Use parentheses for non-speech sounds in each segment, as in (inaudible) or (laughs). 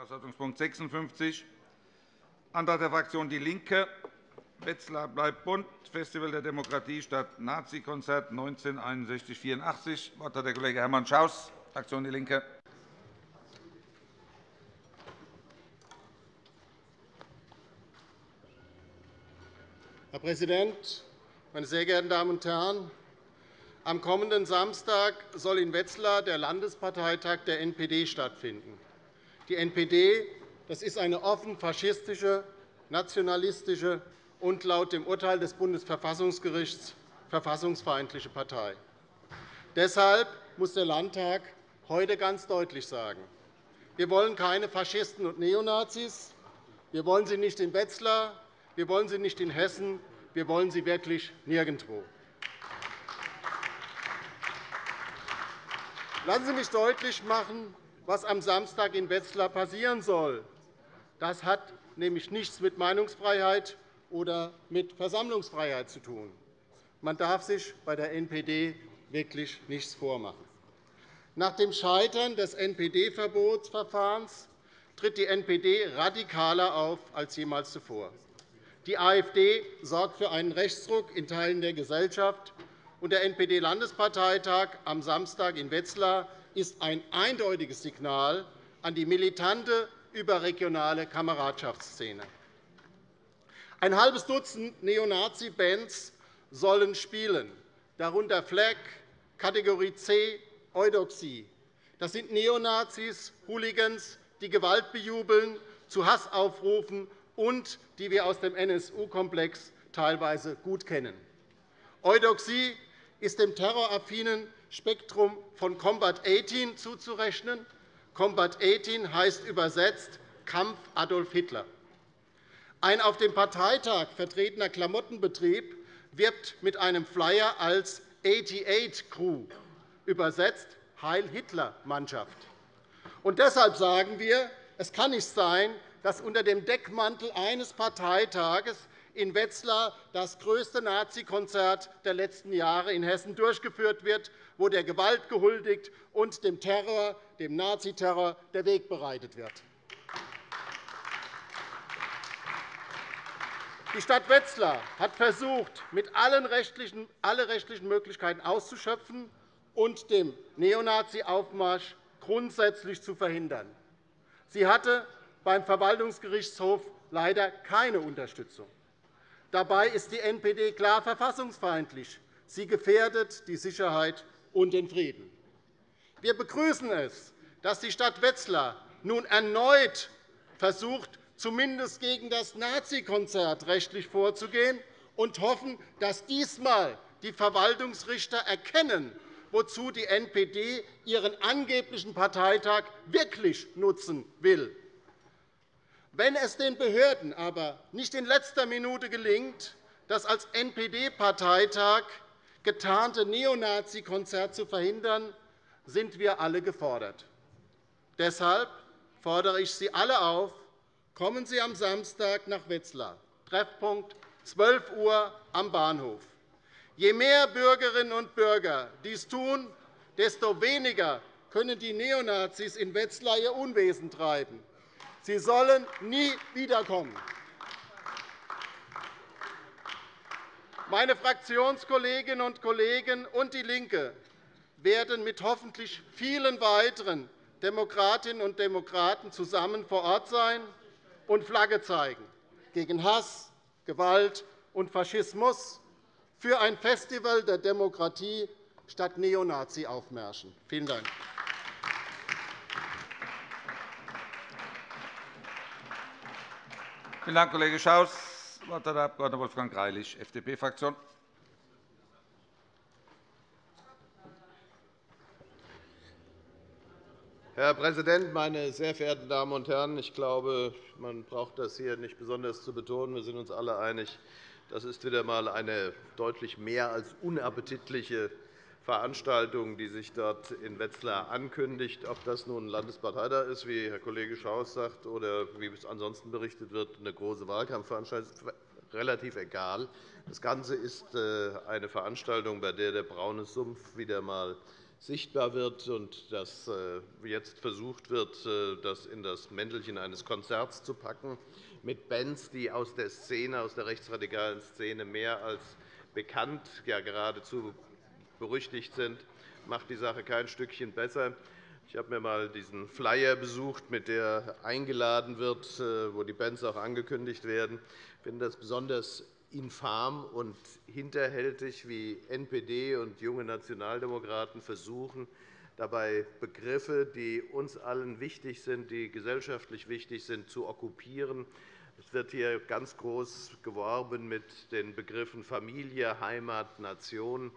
Tagesordnungspunkt 56, Antrag der Fraktion DIE LINKE, Wetzlar bleibt bunt, Festival der Demokratie statt Nazi-Konzert 1961-84. Das Wort hat der Kollege Hermann Schaus, Fraktion DIE LINKE. Herr Präsident, meine sehr geehrten Damen und Herren! Am kommenden Samstag soll in Wetzlar der Landesparteitag der NPD stattfinden. Die NPD das ist eine offen faschistische, nationalistische und laut dem Urteil des Bundesverfassungsgerichts verfassungsfeindliche Partei. Deshalb muss der Landtag heute ganz deutlich sagen, wir wollen keine Faschisten und Neonazis. Wir wollen sie nicht in Wetzlar, wir wollen sie nicht in Hessen, wir wollen sie wirklich nirgendwo. Lassen Sie mich deutlich machen, was am Samstag in Wetzlar passieren soll. Das hat nämlich nichts mit Meinungsfreiheit oder mit Versammlungsfreiheit zu tun. Man darf sich bei der NPD wirklich nichts vormachen. Nach dem Scheitern des NPD-Verbotsverfahrens tritt die NPD radikaler auf als jemals zuvor. Die AfD sorgt für einen Rechtsruck in Teilen der Gesellschaft und der NPD-Landesparteitag am Samstag in Wetzlar ist ein eindeutiges Signal an die militante überregionale Kameradschaftsszene. Ein halbes Dutzend Neonazi-Bands sollen spielen, darunter Flag, Kategorie C, Eudoxie. Das sind Neonazis, Hooligans, die Gewalt bejubeln, zu Hass aufrufen und die wir aus dem NSU-Komplex teilweise gut kennen. Eudoxie ist dem terroraffinen Spektrum von Combat 18 zuzurechnen. Combat 18 heißt übersetzt Kampf Adolf Hitler. Ein auf dem Parteitag vertretener Klamottenbetrieb wirbt mit einem Flyer als 88 Crew, übersetzt Heil Hitler Mannschaft. Und deshalb sagen wir, es kann nicht sein, dass unter dem Deckmantel eines Parteitages in Wetzlar das größte Nazi-Konzert der letzten Jahre in Hessen durchgeführt wird, wo der Gewalt gehuldigt und dem Terror, dem Naziterror der Weg bereitet wird. Die Stadt Wetzlar hat versucht, mit allen rechtlichen, alle rechtlichen Möglichkeiten auszuschöpfen und dem Neonazi-Aufmarsch grundsätzlich zu verhindern. Sie hatte beim Verwaltungsgerichtshof leider keine Unterstützung. Dabei ist die NPD klar verfassungsfeindlich. Sie gefährdet die Sicherheit und den Frieden. Wir begrüßen es, dass die Stadt Wetzlar nun erneut versucht, zumindest gegen das Nazi-Konzert rechtlich vorzugehen, und hoffen, dass diesmal die Verwaltungsrichter erkennen, wozu die NPD ihren angeblichen Parteitag wirklich nutzen will. Wenn es den Behörden aber nicht in letzter Minute gelingt, das als NPD-Parteitag getarnte Neonazi-Konzert zu verhindern, sind wir alle gefordert. Deshalb fordere ich Sie alle auf, kommen Sie am Samstag nach Wetzlar, Treffpunkt 12 Uhr am Bahnhof. Je mehr Bürgerinnen und Bürger dies tun, desto weniger können die Neonazis in Wetzlar ihr Unwesen treiben. Sie sollen nie wiederkommen. Meine Fraktionskolleginnen und Kollegen und DIE LINKE werden mit hoffentlich vielen weiteren Demokratinnen und Demokraten zusammen vor Ort sein und Flagge zeigen gegen Hass, Gewalt und Faschismus für ein Festival der Demokratie statt Neonazi-Aufmärschen. Vielen Dank. Vielen Dank, Kollege Schaus. Das Wort hat der Abg. Wolfgang Greilich, FDP-Fraktion. Herr Präsident, meine sehr verehrten Damen und Herren! Ich glaube, man braucht das hier nicht besonders zu betonen. Wir sind uns alle einig, das ist wieder einmal eine deutlich mehr als unappetitliche Veranstaltung, die sich dort in Wetzlar ankündigt. Ob das nun Landesparteitag ist, wie Herr Kollege Schaus sagt, oder wie es ansonsten berichtet wird, eine große Wahlkampfveranstaltung, ist relativ egal. Das Ganze ist äh, eine Veranstaltung, bei der der braune Sumpf wieder einmal sichtbar wird und dass äh, jetzt versucht wird, äh, das in das Mäntelchen eines Konzerts zu packen, mit Bands, die aus der Szene, aus der rechtsradikalen Szene mehr als bekannt, ja geradezu berüchtigt sind, macht die Sache kein Stückchen besser. Ich habe mir einmal diesen Flyer besucht, mit der eingeladen wird, äh, wo die Bands auch angekündigt werden. Ich finde das besonders infam und hinterhältig, wie NPD und junge Nationaldemokraten versuchen, dabei Begriffe, die uns allen wichtig sind, die gesellschaftlich wichtig sind, zu okkupieren. Es wird hier ganz groß geworben mit den Begriffen Familie, Heimat, Nation.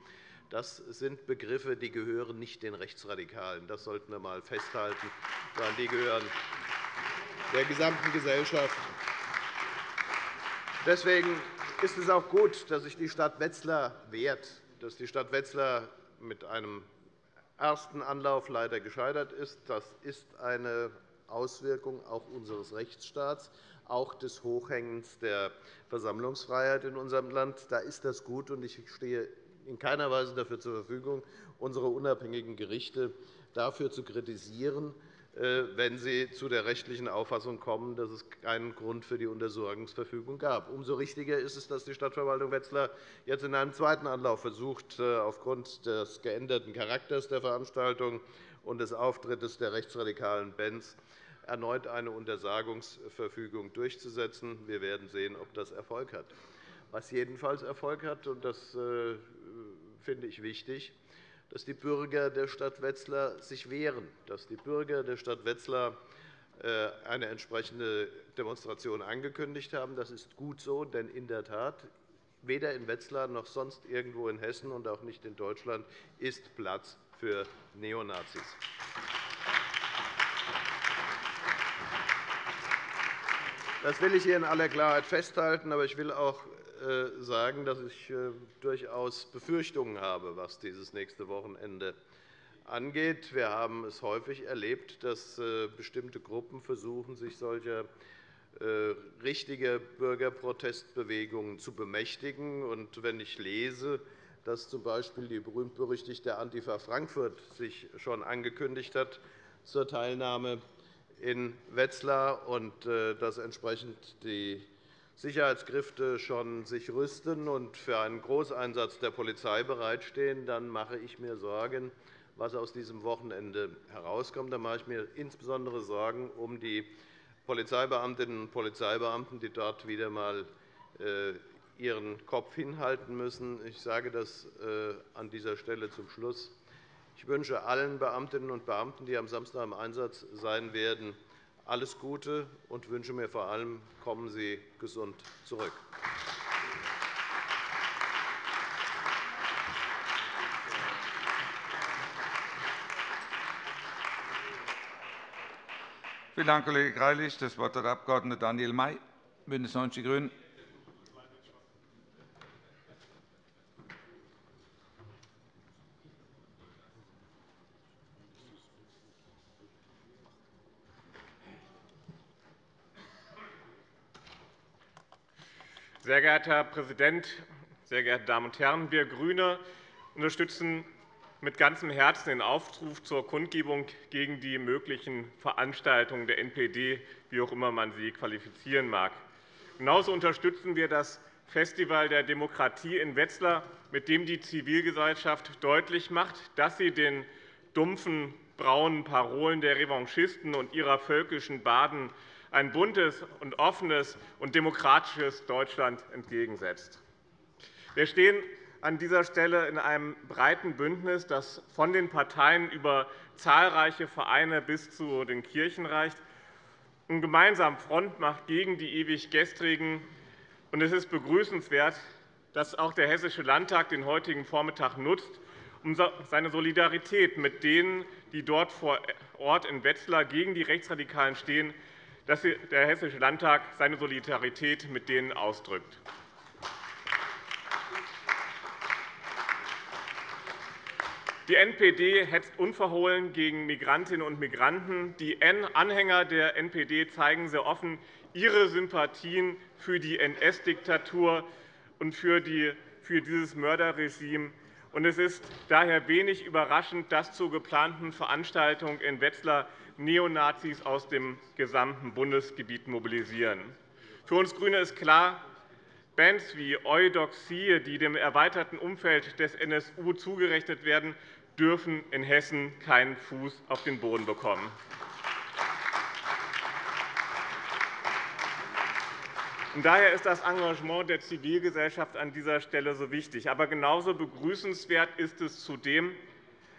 Das sind Begriffe, die gehören nicht den Rechtsradikalen. Das sollten wir einmal festhalten, sondern die gehören der gesamten Gesellschaft. Deswegen ist es auch gut, dass sich die Stadt Wetzlar wehrt, dass die Stadt Wetzlar mit einem ersten Anlauf leider gescheitert ist. Das ist eine Auswirkung auch unseres Rechtsstaats, auch des Hochhängens der Versammlungsfreiheit in unserem Land. Da ist das gut, und ich stehe in keiner Weise dafür zur Verfügung, unsere unabhängigen Gerichte dafür zu kritisieren, äh, wenn Sie zu der rechtlichen Auffassung kommen, dass es keinen Grund für die Untersuchungsverfügung gab. Umso richtiger ist es, dass die Stadtverwaltung Wetzlar jetzt in einem zweiten Anlauf versucht, äh, aufgrund des geänderten Charakters der Veranstaltung und des Auftritts der rechtsradikalen Bands erneut eine Untersagungsverfügung durchzusetzen. Wir werden sehen, ob das Erfolg hat. Was jedenfalls Erfolg hat, und das äh, finde ich wichtig, dass die Bürger der Stadt Wetzlar sich wehren, dass die Bürger der Stadt Wetzlar äh, eine entsprechende Demonstration angekündigt haben. Das ist gut so, denn in der Tat, weder in Wetzlar noch sonst irgendwo in Hessen und auch nicht in Deutschland ist Platz für Neonazis. Das will ich hier in aller Klarheit festhalten. Aber ich will auch sagen, dass ich äh, durchaus Befürchtungen habe, was dieses nächste Wochenende angeht. Wir haben es häufig erlebt, dass äh, bestimmte Gruppen versuchen, sich solcher richtiger Bürgerprotestbewegungen zu bemächtigen. Und wenn ich lese, dass z.B. die berühmt-berüchtigte Antifa Frankfurt sich schon angekündigt hat zur Teilnahme in Wetzlar und dass entsprechend die Sicherheitskräfte schon sich rüsten und für einen Großeinsatz der Polizei bereitstehen, dann mache ich mir Sorgen, was aus diesem Wochenende herauskommt. Da mache ich mir insbesondere Sorgen um die Polizeibeamtinnen und Polizeibeamten, die dort wieder einmal äh, ihren Kopf hinhalten müssen. Ich sage das äh, an dieser Stelle zum Schluss. Ich wünsche allen Beamtinnen und Beamten, die am Samstag im Einsatz sein werden, alles Gute und wünsche mir vor allem, kommen Sie gesund zurück. Vielen Dank, Kollege Greilich. Das Wort hat der Abg. Daniel May, BÜNDNIS 90 die GRÜNEN. Sehr geehrter Herr Präsident, sehr geehrte Damen und Herren! Wir GRÜNE unterstützen mit ganzem Herzen den Aufruf zur Kundgebung gegen die möglichen Veranstaltungen der NPD, wie auch immer man sie qualifizieren mag. Genauso unterstützen wir das Festival der Demokratie in Wetzlar, mit dem die Zivilgesellschaft deutlich macht, dass sie den dumpfen, braunen Parolen der Revanchisten und ihrer völkischen Baden ein buntes und offenes und demokratisches Deutschland entgegensetzt. Wir stehen an dieser Stelle in einem breiten Bündnis, das von den Parteien über zahlreiche Vereine bis zu den Kirchen reicht und gemeinsam Front macht gegen die ewig Gestrigen. Es ist begrüßenswert, dass auch der Hessische Landtag den heutigen Vormittag nutzt, um seine Solidarität mit denen, die dort vor Ort in Wetzlar gegen die Rechtsradikalen stehen, dass der Hessische Landtag seine Solidarität mit denen ausdrückt. Die NPD hetzt unverhohlen gegen Migrantinnen und Migranten. Die Anhänger der NPD zeigen sehr offen ihre Sympathien für die NS-Diktatur und für dieses Mörderregime. Es ist daher wenig überraschend, dass zur geplanten Veranstaltung in Wetzlar Neonazis aus dem gesamten Bundesgebiet mobilisieren. Für uns GRÜNE ist klar, Bands wie Eudoxie, die dem erweiterten Umfeld des NSU zugerechnet werden, dürfen in Hessen keinen Fuß auf den Boden bekommen. daher ist das Engagement der Zivilgesellschaft an dieser Stelle so wichtig. Aber genauso begrüßenswert ist es zudem,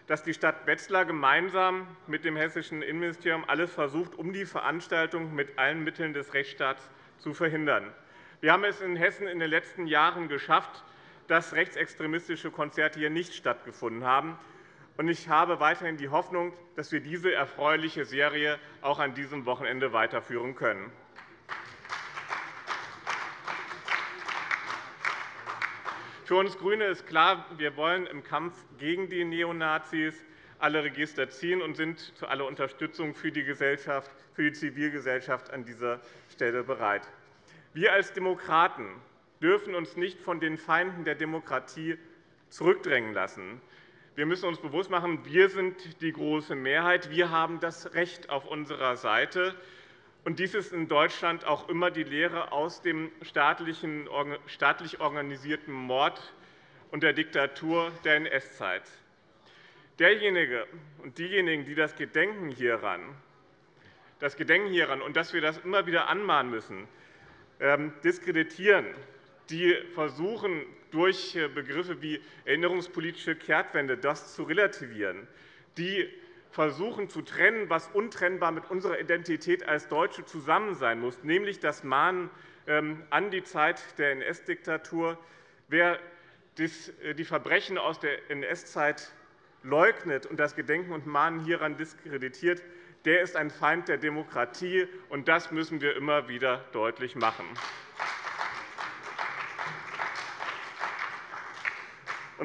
dass die Stadt Wetzlar gemeinsam mit dem hessischen Innenministerium alles versucht, um die Veranstaltung mit allen Mitteln des Rechtsstaats zu verhindern. Wir haben es in Hessen in den letzten Jahren geschafft, dass rechtsextremistische Konzerte hier nicht stattgefunden haben. Ich habe weiterhin die Hoffnung, dass wir diese erfreuliche Serie auch an diesem Wochenende weiterführen können. Für uns GRÜNE ist klar, wir wollen im Kampf gegen die Neonazis alle Register ziehen und sind zu aller Unterstützung für die, Gesellschaft, für die Zivilgesellschaft an dieser Stelle bereit. Wir als Demokraten dürfen uns nicht von den Feinden der Demokratie zurückdrängen lassen. Wir müssen uns bewusst machen, wir sind die große Mehrheit. Wir haben das Recht auf unserer Seite. Und dies ist in Deutschland auch immer die Lehre aus dem staatlich organisierten Mord und der Diktatur der NS-Zeit. Derjenige und diejenigen, die das Gedenken hieran, das Gedenken hieran und dass wir das immer wieder anmahnen müssen, ähm, diskreditieren, die versuchen, durch Begriffe wie erinnerungspolitische Kehrtwende das zu relativieren, die versuchen zu trennen, was untrennbar mit unserer Identität als Deutsche zusammen sein muss, nämlich das Mahnen ähm, an die Zeit der NS-Diktatur. Wer äh, die Verbrechen aus der NS-Zeit leugnet und das Gedenken und Mahnen hieran diskreditiert, der ist ein Feind der Demokratie, und das müssen wir immer wieder deutlich machen.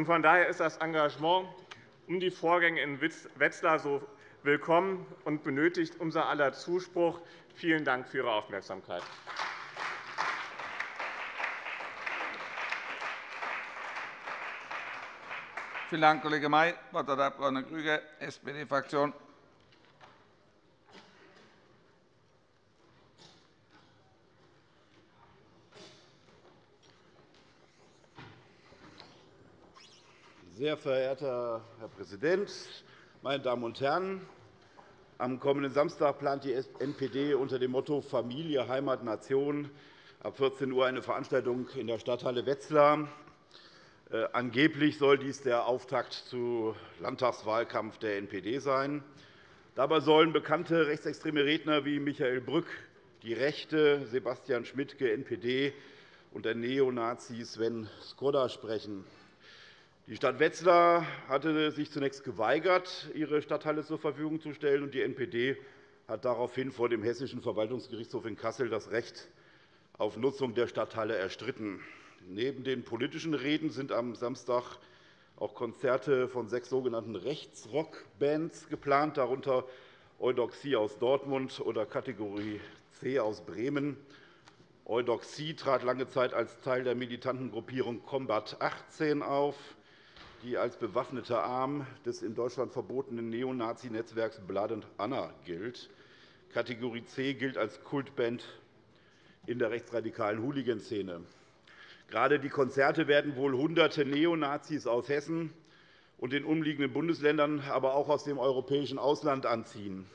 Von daher ist das Engagement um die Vorgänge in Wetzlar so willkommen und benötigt unser aller Zuspruch. Vielen Dank für Ihre Aufmerksamkeit. Vielen Dank, Kollege May. Das Wort hat der Abg. Krüger, SPD-Fraktion. Sehr verehrter Herr Präsident, meine Damen und Herren! Am kommenden Samstag plant die NPD unter dem Motto Familie, Heimat, Nation ab 14 Uhr eine Veranstaltung in der Stadthalle Wetzlar. Äh, angeblich soll dies der Auftakt zum Landtagswahlkampf der NPD sein. Dabei sollen bekannte rechtsextreme Redner wie Michael Brück, die Rechte, Sebastian Schmidtke, NPD und der Neonazi Sven Skoda sprechen. Die Stadt Wetzlar hatte sich zunächst geweigert, ihre Stadthalle zur Verfügung zu stellen, und die NPD hat daraufhin vor dem Hessischen Verwaltungsgerichtshof in Kassel das Recht auf Nutzung der Stadthalle erstritten. Neben den politischen Reden sind am Samstag auch Konzerte von sechs sogenannten Rechtsrockbands geplant, darunter Eudoxie aus Dortmund oder Kategorie C aus Bremen. Eudoxie trat lange Zeit als Teil der militanten Gruppierung Combat 18 auf die als bewaffneter Arm des in Deutschland verbotenen Neonazi-Netzwerks Blood and Anna gilt. Kategorie C gilt als Kultband in der rechtsradikalen Hooligan-Szene. Gerade die Konzerte werden wohl Hunderte Neonazis aus Hessen und den umliegenden Bundesländern, aber auch aus dem europäischen Ausland anziehen.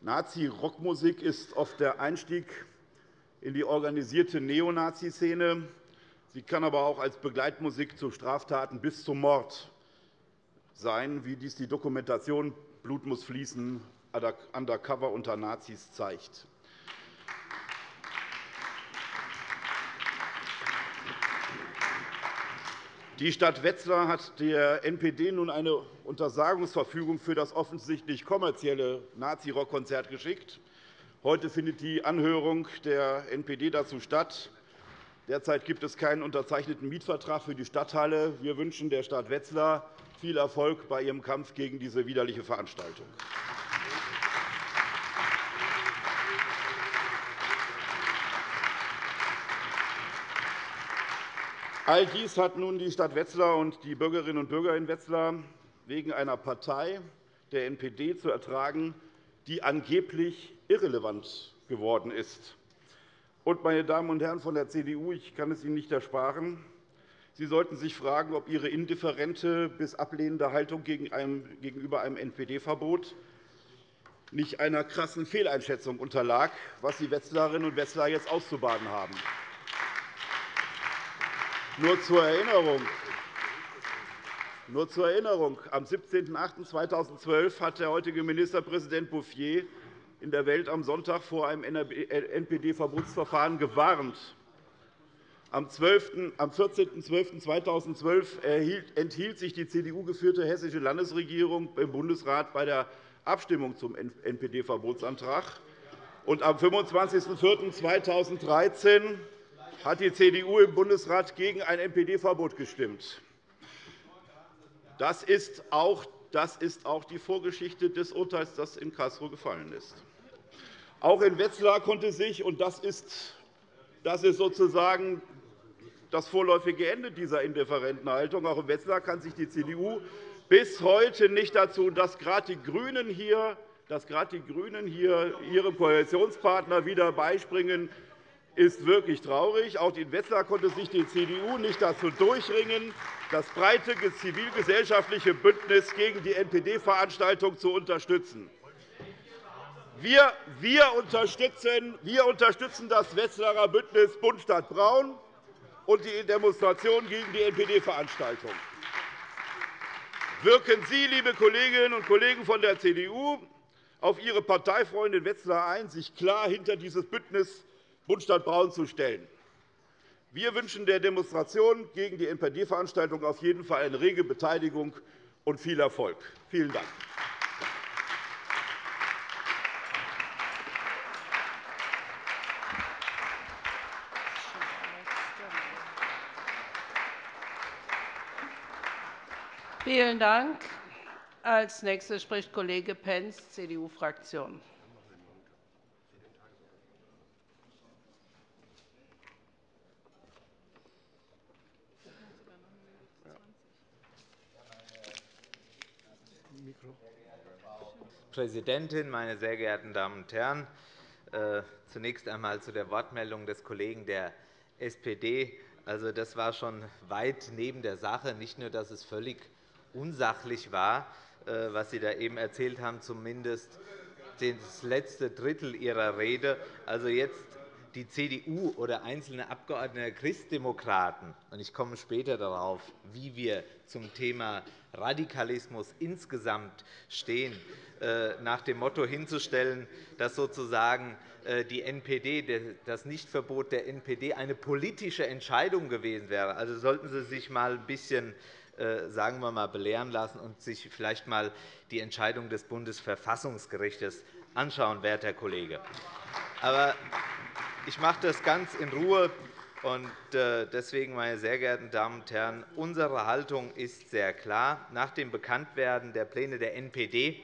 Nazi-Rockmusik ist oft der Einstieg in die organisierte Neonazi-Szene. Sie kann aber auch als Begleitmusik zu Straftaten bis zum Mord sein, wie dies die Dokumentation Blut muss fließen undercover unter Nazis zeigt. Die Stadt Wetzlar hat der NPD nun eine Untersagungsverfügung für das offensichtlich kommerzielle Nazi-Rockkonzert geschickt. Heute findet die Anhörung der NPD dazu statt. Derzeit gibt es keinen unterzeichneten Mietvertrag für die Stadthalle. Wir wünschen der Stadt Wetzlar viel Erfolg bei ihrem Kampf gegen diese widerliche Veranstaltung. All dies hat nun die Stadt Wetzlar und die Bürgerinnen und Bürger in Wetzlar wegen einer Partei, der NPD, zu ertragen, die angeblich irrelevant geworden ist. Und, meine Damen und Herren von der CDU, ich kann es Ihnen nicht ersparen, Sie sollten sich fragen, ob Ihre indifferente bis ablehnende Haltung gegenüber einem NPD-Verbot nicht einer krassen Fehleinschätzung unterlag, was die Wetzlarinnen und Wetzlar jetzt auszubaden haben. Nur zur Erinnerung. Nur zur Erinnerung. Am 17.08.2012 hat der heutige Ministerpräsident Bouffier in der Welt am Sonntag vor einem NPD-Verbotsverfahren gewarnt. Am 14.12.2012 enthielt sich die CDU-geführte hessische Landesregierung im Bundesrat bei der Abstimmung zum NPD-Verbotsantrag. am 25.04.2013 hat die CDU im Bundesrat gegen ein NPD-Verbot gestimmt. Das ist, auch, die Vorgeschichte des Urteils, das in Karlsruhe gefallen ist. Auch in Wetzlar konnte sich, und das ist, sozusagen das vorläufige Ende dieser indifferenten Haltung, auch in Wetzlar kann sich die CDU bis heute nicht dazu, dass gerade die GRÜNEN hier dass gerade die GRÜNEN hier ihrem Koalitionspartner wieder beispringen, ist wirklich traurig. Auch in Wetzlar konnte sich die CDU nicht dazu durchringen, das breite zivilgesellschaftliche Bündnis gegen die NPD-Veranstaltung zu unterstützen. Wir, wir, unterstützen, wir unterstützen das Wetzlarer Bündnis Bund Stadt Braun und die Demonstration gegen die NPD-Veranstaltung. Wirken Sie, liebe Kolleginnen und Kollegen von der CDU, auf Ihre Parteifreunde in Wetzlar ein, sich klar hinter dieses Bündnis Bundstadt Braun zu stellen. Wir wünschen der Demonstration gegen die NPD-Veranstaltung auf jeden Fall eine rege Beteiligung und viel Erfolg. Vielen Dank. Vielen Dank. Als nächster spricht Kollege Pentz, CDU-Fraktion. Präsidentin, meine sehr geehrten Damen und Herren! Äh, zunächst einmal zu der Wortmeldung des Kollegen der SPD. Also, das war schon weit neben der Sache. Nicht nur, dass es völlig unsachlich war, äh, was Sie da eben erzählt haben, zumindest das letzte Drittel Ihrer Rede. Also jetzt die CDU oder einzelne Abgeordnete der Christdemokraten, und ich komme später darauf, wie wir zum Thema Radikalismus insgesamt stehen, äh, nach dem Motto hinzustellen, dass sozusagen äh, die NPD, das Nichtverbot der NPD eine politische Entscheidung gewesen wäre. Also sollten Sie sich einmal ein bisschen sagen wir mal, belehren lassen und sich vielleicht einmal die Entscheidung des Bundesverfassungsgerichts anschauen, werter Kollege. Aber ich mache das ganz in Ruhe. Äh, deswegen, meine sehr geehrten Damen und Herren, unsere Haltung ist sehr klar. Nach dem Bekanntwerden der Pläne der NPD,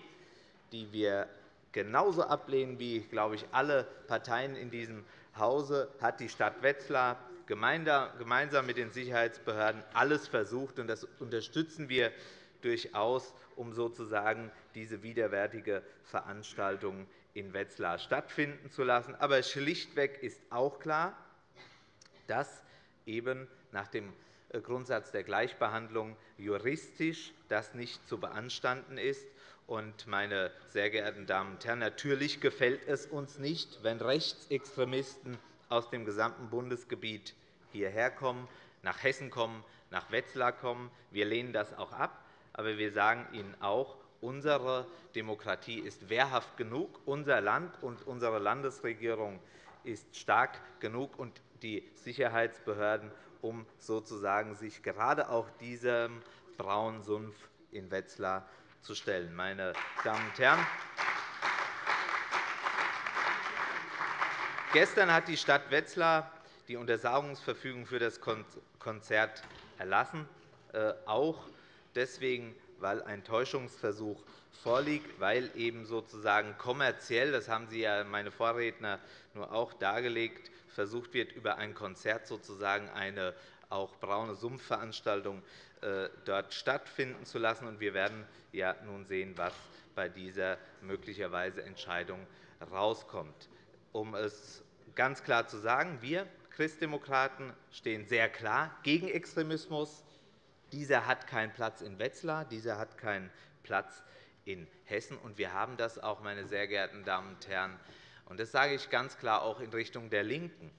die wir genauso ablehnen wie, glaube ich, alle Parteien in diesem Hause, hat die Stadt Wetzlar gemeinsam mit den Sicherheitsbehörden alles versucht. und Das unterstützen wir durchaus, um sozusagen diese widerwärtige Veranstaltung in Wetzlar stattfinden zu lassen. Aber schlichtweg ist auch klar, dass eben nach dem äh, Grundsatz der Gleichbehandlung juristisch das nicht zu beanstanden ist. Meine sehr geehrten Damen und Herren, natürlich gefällt es uns nicht, wenn Rechtsextremisten aus dem gesamten Bundesgebiet hierher kommen, nach Hessen kommen, nach Wetzlar kommen. Wir lehnen das auch ab. Aber wir sagen Ihnen auch, unsere Demokratie ist wehrhaft genug, unser Land und unsere Landesregierung ist stark genug und die Sicherheitsbehörden, um sozusagen sich gerade auch diesem braunen Sumpf in Wetzlar zu stellen. Meine Damen und Herren, Gestern hat die Stadt Wetzlar die Untersagungsverfügung für das Konzert erlassen, äh, auch deswegen, weil ein Täuschungsversuch vorliegt, weil eben sozusagen kommerziell, das haben Sie ja meine Vorredner nur auch dargelegt, versucht wird, über ein Konzert sozusagen eine, auch braune Sumpfveranstaltungen äh, dort stattfinden zu lassen. Wir werden ja nun sehen, was bei dieser möglicherweise Entscheidung herauskommt. Um es ganz klar zu sagen, wir Christdemokraten stehen sehr klar gegen Extremismus. Dieser hat keinen Platz in Wetzlar, dieser hat keinen Platz in Hessen. Und wir haben das auch, meine sehr geehrten Damen und Herren, und das sage ich ganz klar auch in Richtung der LINKEN,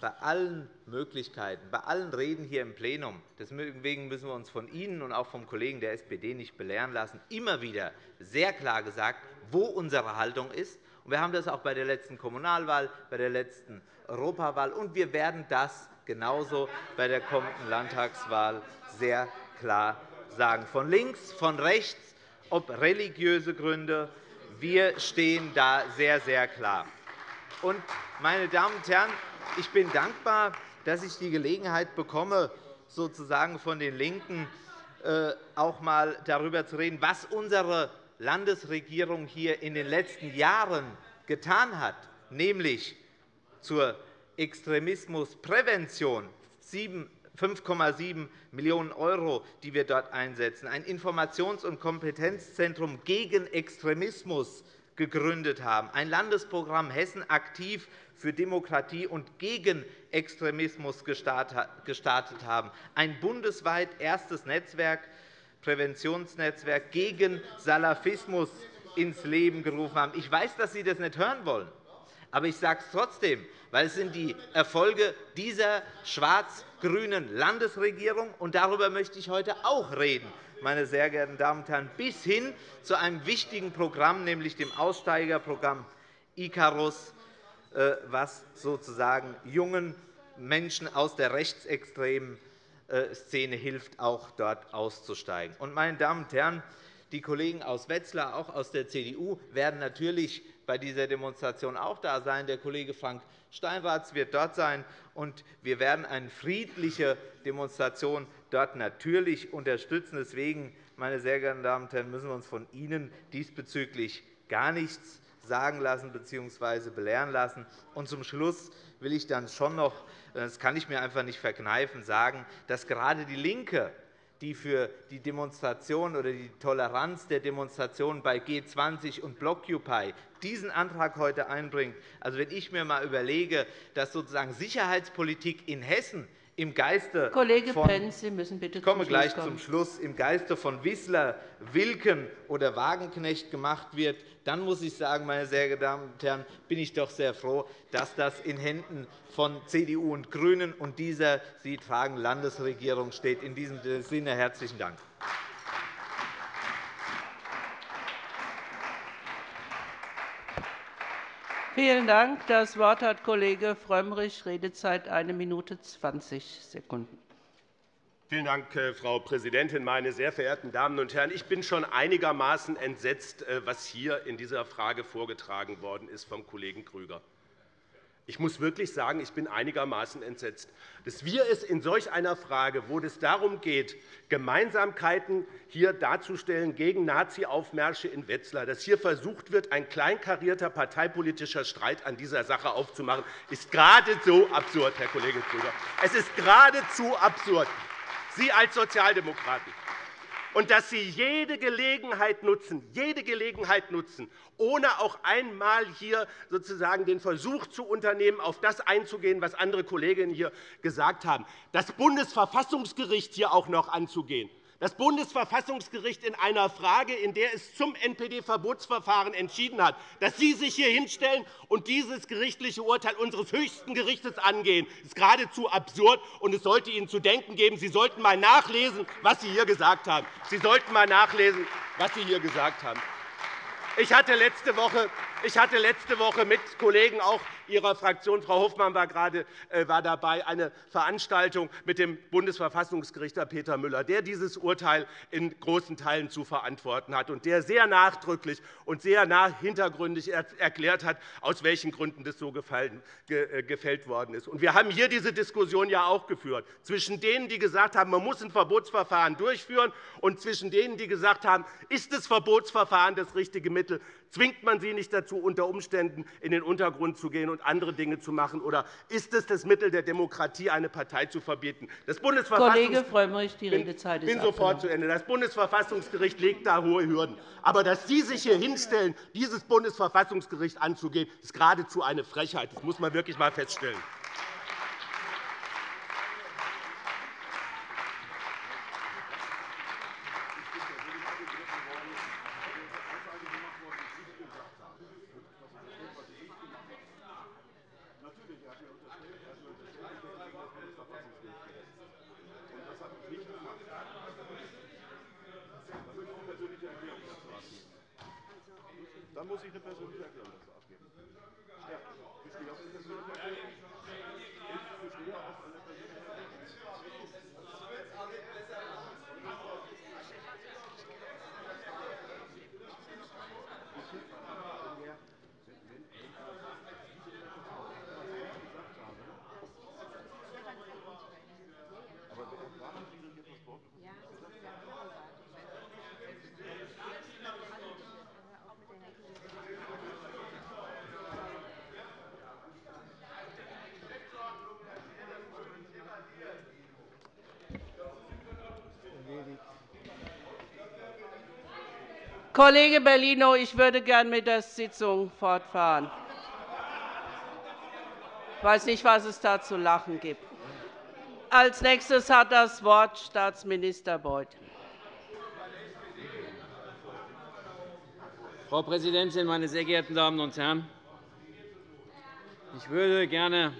bei allen Möglichkeiten, bei allen Reden hier im Plenum, deswegen müssen wir uns von Ihnen und auch vom Kollegen der SPD nicht belehren lassen, immer wieder sehr klar gesagt, wo unsere Haltung ist. Wir haben das auch bei der letzten Kommunalwahl, bei der letzten Europawahl, und wir werden das genauso bei der kommenden Landtagswahl sehr klar sagen. Von links, von rechts, ob religiöse Gründe, wir stehen da sehr, sehr klar. Meine Damen und Herren, ich bin dankbar, dass ich die Gelegenheit bekomme, sozusagen von den LINKEN äh, auch einmal darüber zu reden, was unsere Landesregierung hier in den letzten Jahren getan hat, nämlich zur Extremismusprävention. 5,7 Millionen €, die wir dort einsetzen, ein Informations- und Kompetenzzentrum gegen Extremismus gegründet haben, ein Landesprogramm Hessen aktiv für Demokratie und gegen Extremismus gestartet haben, ein bundesweit erstes Netzwerk, Präventionsnetzwerk gegen Salafismus ins Leben gerufen haben. Ich weiß, dass Sie das nicht hören wollen, aber ich sage es trotzdem, weil es sind die Erfolge dieser schwarz-grünen Landesregierung, und darüber möchte ich heute auch reden, meine sehr geehrten Damen und Herren, bis hin zu einem wichtigen Programm, nämlich dem Aussteigerprogramm Icarus, äh, was sozusagen jungen Menschen aus der rechtsextremen Szene hilft, auch dort auszusteigen. meine Damen und Herren, die Kollegen aus Wetzlar, auch aus der CDU, werden natürlich bei dieser Demonstration auch da sein. Der Kollege Frank Steinratz wird dort sein. und Wir werden eine friedliche Demonstration dort natürlich unterstützen. Deswegen, meine sehr geehrten Damen und Herren, müssen wir uns von Ihnen diesbezüglich gar nichts sagen lassen bzw. belehren lassen. Und zum Schluss will ich dann schon noch, das kann ich mir einfach nicht verkneifen, sagen, dass gerade DIE LINKE die für die Demonstration oder die Toleranz der Demonstration bei G20 und Blockupy diesen Antrag heute einbringt. Also, wenn ich mir einmal überlege, dass sozusagen Sicherheitspolitik in Hessen im Geiste Kollege von, Pentz, Sie müssen bitte ich komme zum gleich Schluss zum Schluss, im Geiste von Wissler, Wilken oder Wagenknecht gemacht wird, dann muss ich sagen, meine sehr geehrten Damen und Herren, bin ich doch sehr froh, dass das in Händen von CDU und GRÜNEN und dieser Sie tragen Landesregierung steht. In diesem Sinne herzlichen Dank. Vielen Dank. Das Wort hat Kollege Frömmrich, Redezeit 1 Minute 20 Sekunden. Vielen Dank, äh, Frau Präsidentin, meine sehr verehrten Damen und Herren! Ich bin schon einigermaßen entsetzt, äh, was hier in dieser Frage vorgetragen worden ist vom Kollegen Grüger. Ich muss wirklich sagen, ich bin einigermaßen entsetzt, dass wir es in solch einer Frage, wo es darum geht, Gemeinsamkeiten hier darzustellen gegen Nazi-Aufmärsche in Wetzlar, dass hier versucht wird, ein kleinkarierter parteipolitischer Streit an dieser Sache aufzumachen, ist geradezu absurd, Herr Kollege Krüger. Es ist geradezu absurd. Sie als Sozialdemokraten und dass Sie jede Gelegenheit nutzen, jede Gelegenheit nutzen, ohne auch einmal hier sozusagen den Versuch zu unternehmen, auf das einzugehen, was andere Kolleginnen hier gesagt haben, das Bundesverfassungsgericht hier auch noch anzugehen das Bundesverfassungsgericht in einer Frage, in der es zum NPD-Verbotsverfahren entschieden hat, dass Sie sich hier hinstellen und dieses gerichtliche Urteil unseres höchsten Gerichts angehen, ist geradezu absurd, und es sollte Ihnen zu denken geben. Sie sollten einmal nachlesen, was Sie hier gesagt haben. Sie sollten einmal nachlesen, was Sie hier gesagt haben. Ich hatte letzte Woche, ich hatte letzte Woche mit Kollegen auch Ihrer Fraktion, Frau Hofmann war gerade äh, war dabei, eine Veranstaltung mit dem Bundesverfassungsgerichter Peter Müller, der dieses Urteil in großen Teilen zu verantworten hat und der sehr nachdrücklich und sehr hintergründig erklärt hat, aus welchen Gründen das so äh, gefällt worden ist. Wir haben hier diese Diskussion ja auch geführt, zwischen denen, die gesagt haben, man muss ein Verbotsverfahren durchführen, und zwischen denen, die gesagt haben, ist das Verbotsverfahren das richtige Mittel, zwingt man sie nicht dazu, dazu, unter Umständen in den Untergrund zu gehen und andere Dinge zu machen? Oder ist es das Mittel der Demokratie, eine Partei zu verbieten? Das Kollege Frömmrich, die Redezeit ist bin sofort zu Ende. Das Bundesverfassungsgericht legt da hohe Hürden. Aber dass Sie sich hier hinstellen, dieses Bundesverfassungsgericht anzugehen, ist geradezu eine Frechheit. Das muss man wirklich einmal feststellen. Dann muss ich eine persönliche Erklärung. Kollege Bellino, ich würde gern mit der Sitzung fortfahren. Ich weiß nicht, was es da zu lachen gibt. Als nächstes hat das Wort Staatsminister Beuth. Frau Präsidentin, meine sehr geehrten Damen und Herren! Ich würde gerne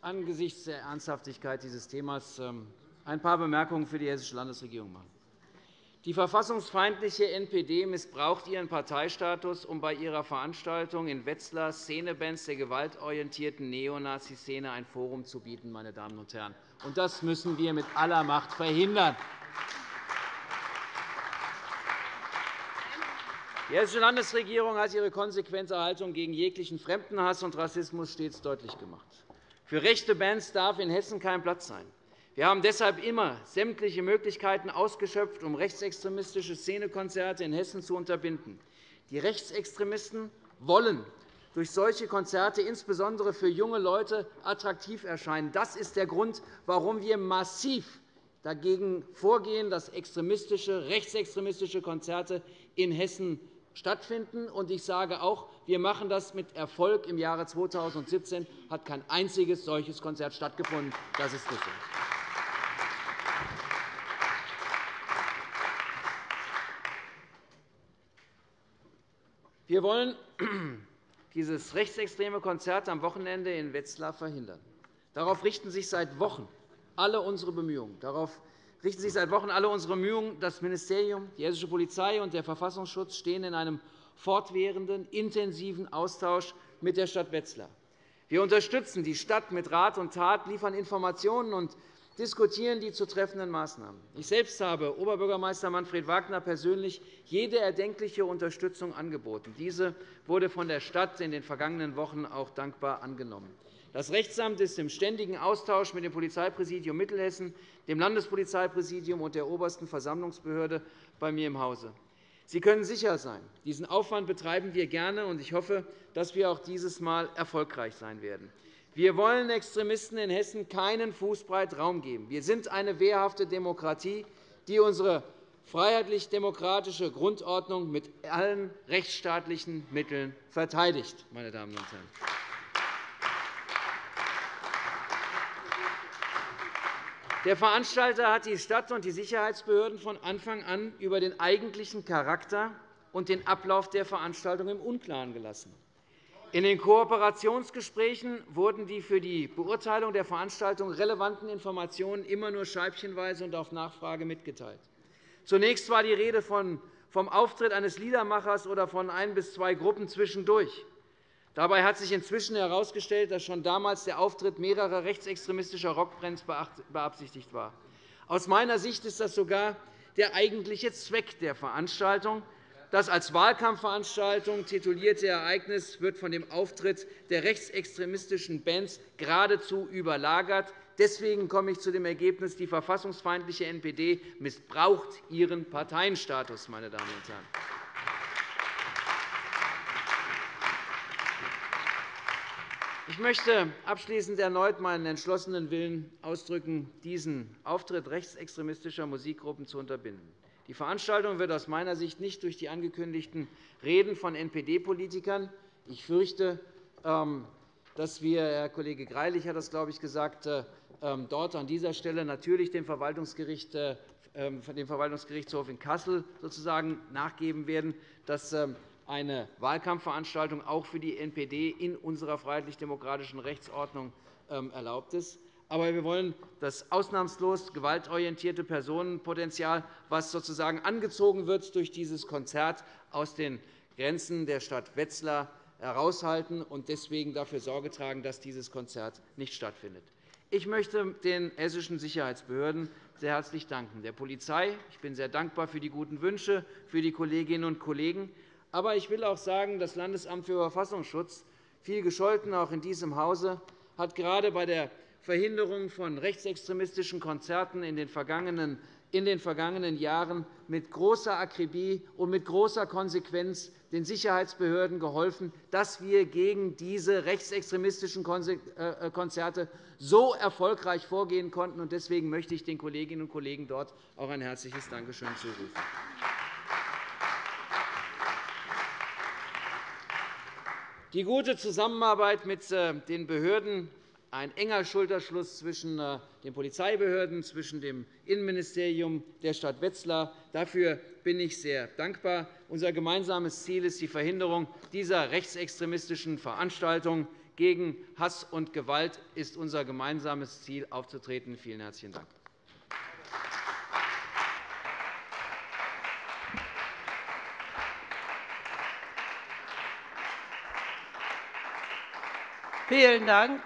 angesichts der Ernsthaftigkeit dieses Themas ähm, ein paar Bemerkungen für die Hessische Landesregierung machen. Die verfassungsfeindliche NPD missbraucht ihren Parteistatus, um bei ihrer Veranstaltung in Wetzlar Szenebands der gewaltorientierten Neonazi-Szene ein Forum zu bieten. Meine Damen und Herren. Das müssen wir mit aller Macht verhindern. Die Hessische Landesregierung hat ihre konsequente Haltung gegen jeglichen Fremdenhass und Rassismus stets deutlich gemacht. Für rechte Bands darf in Hessen kein Platz sein. Wir haben deshalb immer sämtliche Möglichkeiten ausgeschöpft, um rechtsextremistische Szenekonzerte in Hessen zu unterbinden. Die Rechtsextremisten wollen durch solche Konzerte insbesondere für junge Leute attraktiv erscheinen. Das ist der Grund, warum wir massiv dagegen vorgehen, dass extremistische, rechtsextremistische Konzerte in Hessen stattfinden. Ich sage auch, wir machen das mit Erfolg. Im Jahre 2017 hat kein einziges solches Konzert stattgefunden. Das ist richtig. Wir wollen (clears throat) dieses rechtsextreme Konzert am Wochenende in Wetzlar verhindern. Darauf richten sich seit Wochen alle unsere Bemühungen. Darauf richten sich seit Wochen alle unsere Bemühungen. Das Ministerium, die hessische Polizei und der Verfassungsschutz stehen in einem fortwährenden, intensiven Austausch mit der Stadt Wetzlar. Wir unterstützen die Stadt mit Rat und Tat, liefern Informationen und diskutieren die zu treffenden Maßnahmen. Ich selbst habe Oberbürgermeister Manfred Wagner persönlich jede erdenkliche Unterstützung angeboten. Diese wurde von der Stadt in den vergangenen Wochen auch dankbar angenommen. Das Rechtsamt ist im ständigen Austausch mit dem Polizeipräsidium Mittelhessen, dem Landespolizeipräsidium und der obersten Versammlungsbehörde bei mir im Hause. Sie können sicher sein, diesen Aufwand betreiben wir gerne, und ich hoffe, dass wir auch dieses Mal erfolgreich sein werden. Wir wollen Extremisten in Hessen keinen Fußbreit Raum geben. Wir sind eine wehrhafte Demokratie, die unsere freiheitlich-demokratische Grundordnung mit allen rechtsstaatlichen Mitteln verteidigt. Meine Damen und Herren. Der Veranstalter hat die Stadt und die Sicherheitsbehörden von Anfang an über den eigentlichen Charakter und den Ablauf der Veranstaltung im Unklaren gelassen. In den Kooperationsgesprächen wurden die für die Beurteilung der Veranstaltung relevanten Informationen immer nur scheibchenweise und auf Nachfrage mitgeteilt. Zunächst war die Rede vom Auftritt eines Liedermachers oder von ein bis zwei Gruppen zwischendurch. Dabei hat sich inzwischen herausgestellt, dass schon damals der Auftritt mehrerer rechtsextremistischer Rockbands beabsichtigt war. Aus meiner Sicht ist das sogar der eigentliche Zweck der Veranstaltung, das als Wahlkampfveranstaltung titulierte Ereignis wird von dem Auftritt der rechtsextremistischen Bands geradezu überlagert. Deswegen komme ich zu dem Ergebnis, die verfassungsfeindliche NPD missbraucht ihren Parteienstatus. Meine Damen und Herren. Ich möchte abschließend erneut meinen entschlossenen Willen ausdrücken, diesen Auftritt rechtsextremistischer Musikgruppen zu unterbinden. Die Veranstaltung wird aus meiner Sicht nicht durch die angekündigten Reden von NPD-Politikern ich fürchte, ähm, dass wir, Herr Kollege Greilich hat das, glaube ich, gesagt, äh, ähm, dort an dieser Stelle natürlich äh, ähm, dem Verwaltungsgerichtshof in Kassel sozusagen nachgeben werden, dass eine Wahlkampfveranstaltung auch für die NPD in unserer freiheitlich-demokratischen Rechtsordnung erlaubt ist. Aber wir wollen das ausnahmslos gewaltorientierte Personenpotenzial, das sozusagen angezogen wird durch dieses Konzert, aus den Grenzen der Stadt Wetzlar heraushalten und deswegen dafür Sorge tragen, dass dieses Konzert nicht stattfindet. Ich möchte den hessischen Sicherheitsbehörden sehr herzlich danken, der Polizei. Ich bin sehr dankbar für die guten Wünsche für die Kolleginnen und Kollegen. Aber ich will auch sagen, das Landesamt für Verfassungsschutz, viel gescholten auch in diesem Hause, hat gerade bei der Verhinderung von rechtsextremistischen Konzerten in den vergangenen in den vergangenen Jahren mit großer Akribie und mit großer Konsequenz den Sicherheitsbehörden geholfen, dass wir gegen diese rechtsextremistischen äh, äh, Konzerte so erfolgreich vorgehen konnten. Deswegen möchte ich den Kolleginnen und Kollegen dort auch ein herzliches Dankeschön zurufen. Die gute Zusammenarbeit mit äh, den Behörden ein enger Schulterschluss zwischen äh, den Polizeibehörden, zwischen dem Innenministerium der Stadt Wetzlar. Dafür bin ich sehr dankbar. Unser gemeinsames Ziel ist die Verhinderung dieser rechtsextremistischen Veranstaltungen. Gegen Hass und Gewalt ist unser gemeinsames Ziel aufzutreten. Vielen herzlichen Dank. Vielen Dank.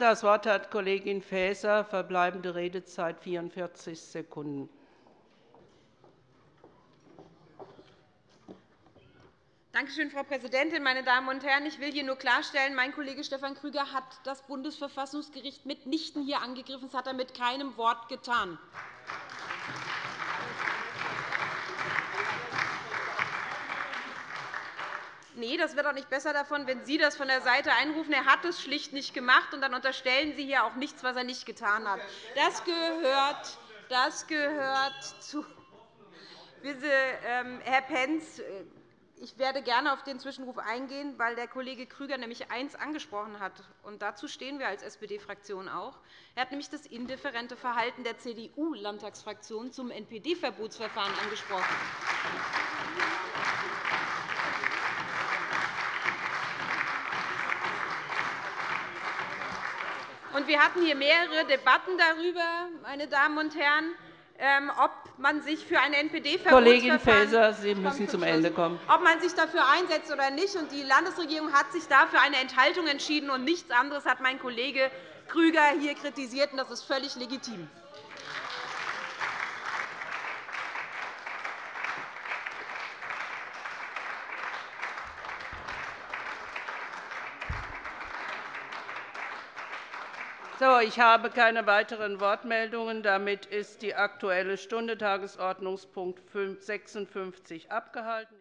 Das Wort hat Kollegin Faeser, verbleibende Redezeit 44 Sekunden. Danke schön, Frau Präsidentin, meine Damen und Herren! Ich will hier nur klarstellen, mein Kollege Stefan Krüger hat das Bundesverfassungsgericht mitnichten hier angegriffen. Das hat er mit keinem Wort getan. Nee, das wird auch nicht besser davon, wenn Sie das von der Seite einrufen. Er hat es schlicht nicht gemacht, und dann unterstellen Sie hier auch nichts, was er nicht getan hat. Das gehört, das gehört zu. (laughs) Ähm, Herr Pentz, äh, ich werde gerne auf den Zwischenruf eingehen, weil der Kollege Krüger nämlich eins angesprochen hat. Und dazu stehen wir als SPD-Fraktion auch. Er hat nämlich das indifferente Verhalten der CDU-Landtagsfraktion zum NPD-Verbotsverfahren angesprochen. Wir hatten hier mehrere Debatten darüber, meine Damen und Herren, ähm, ob man sich für ein NPD-Verbotsverfahren Kollegin Faeser, Sie müssen zum Ende kommen. Ob man sich dafür einsetzt oder nicht. Die Landesregierung hat sich dafür eine Enthaltung entschieden, und nichts anderes hat mein Kollege Krüger hier kritisiert. Das ist völlig legitim. So, ich habe keine weiteren Wortmeldungen. Damit ist die Aktuelle Stunde Tagesordnungspunkt 56 abgehalten.